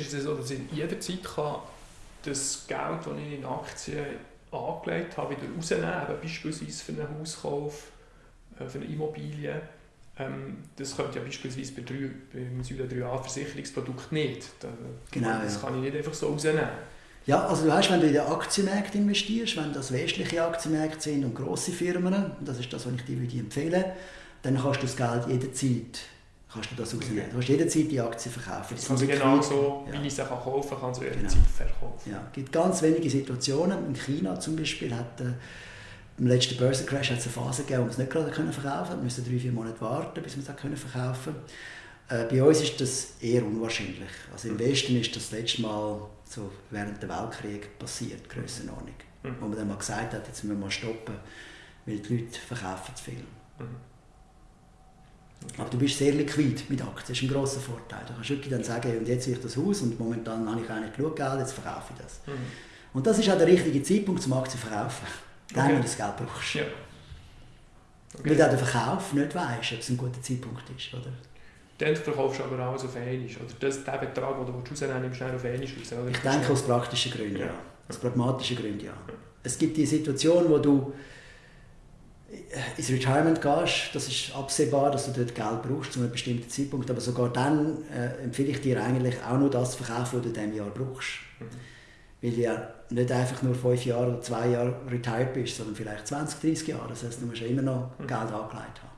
ist es so, dass ich jederzeit kann das Geld, das ich in Aktien angelegt habe, wieder rausnehmen kann, beispielsweise für einen Hauskauf, äh, für eine Immobilie. Ähm, das könnte ja beispielsweise bei drei, beim Säule 3a Versicherungsprodukt nicht. Genau, das kann ich nicht einfach so rausnehmen. Ja, also du weißt, wenn du in den Aktienmärkte investierst, wenn das westliche Aktienmärkte sind und grosse Firmen, und das ist das, was ich dir würde empfehlen dann kannst du das Geld jederzeit kannst du das rausnehmen. Du kannst jederzeit die Aktien verkaufen. Die Also genau so, Ja. wie ich sie kann kaufen kann, ich sie Genau. jederzeit verkaufen. Ja, es gibt ganz wenige Situationen. In China zum Beispiel hat äh, im letzten Börsencrash hat es eine Phase gegeben, wo man es nicht gerade können verkaufen konnte. Wir mussten drei, vier Monate warten, bis wir es können verkaufen äh, Bei uns ist das eher unwahrscheinlich. Also Im Westen ist das letzte Mal so während des Weltkriegs passiert, Grössenordnung. Mhm. Wo man dann mal gesagt hat, jetzt müssen wir mal stoppen, weil die Leute verkaufen zu viel. Mhm. Aber du bist sehr liquid mit Aktien, das ist ein grosser Vorteil. Du kannst wirklich dann sagen, und jetzt will ich das Haus und momentan habe ich eigentlich genug Geld, jetzt verkaufe ich das. Mhm. Und das ist auch der richtige Zeitpunkt zum Aktien zu verkaufen. Dann, Okay. wenn du das Geld brauchst. Ja. Weil du den Verkauf nicht weißt, ob es ein guter Zeitpunkt ist. Oder? Dann verkaufst du aber alles auf einmal. Oder das, den Betrag, den du rausnehmen willst, nimmst du dann auf einmal raus. Oder? Ich denke aus praktischen Gründen, ja. Ja. Aus pragmatischen Gründen, ja. Es gibt die Situation, wo du ins Retirement gehst, das ist absehbar, dass du dort Geld brauchst zu einem bestimmten Zeitpunkt, aber sogar dann äh, empfehle ich dir eigentlich auch nur das zu verkaufen, was du in diesem Jahr brauchst. Mhm. Weil du ja nicht einfach nur fünf Jahre oder zwei Jahre retired bist, sondern vielleicht 20, 30 Jahre. Das heißt, du musst ja immer noch Mhm. Geld angelegt haben.